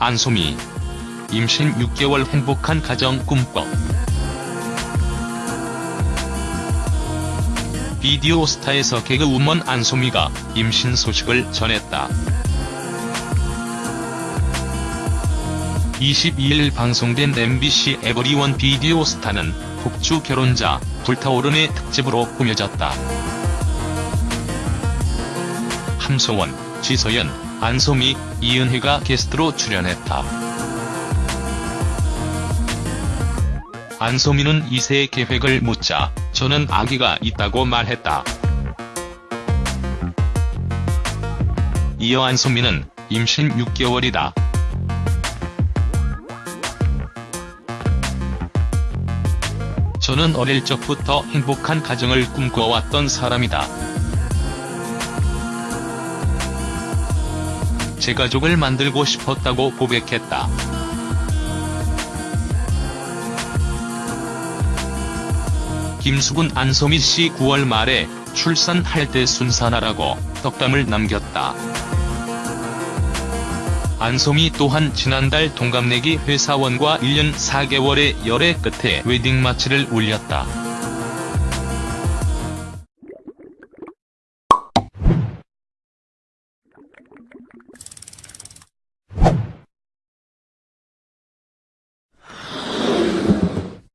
안소미. 임신 6개월 행복한 가정 꿈꿔. 비디오 스타에서 개그우먼 안소미가 임신 소식을 전했다. 22일 방송된 MBC 에버리원 비디오 스타는 폭주 결혼자 불타오른의 특집으로 꾸며졌다. 함소원, 지서연, 안소미, 이은혜가 게스트로 출연했다. 안소미는 2세 계획을 묻자 저는 아기가 있다고 말했다. 이어 안소미는 임신 6개월이다. 저는 어릴 적부터 행복한 가정을 꿈꿔왔던 사람이다. 제 가족을 만들고 싶었다고 고백했다. 김수근 안소미 씨 9월 말에 출산할 때 순산하라고 덕담을 남겼다. 안소미 또한 지난달 동갑내기 회사원과 1년 4개월의 열애 끝에 웨딩 마치를 올렸다.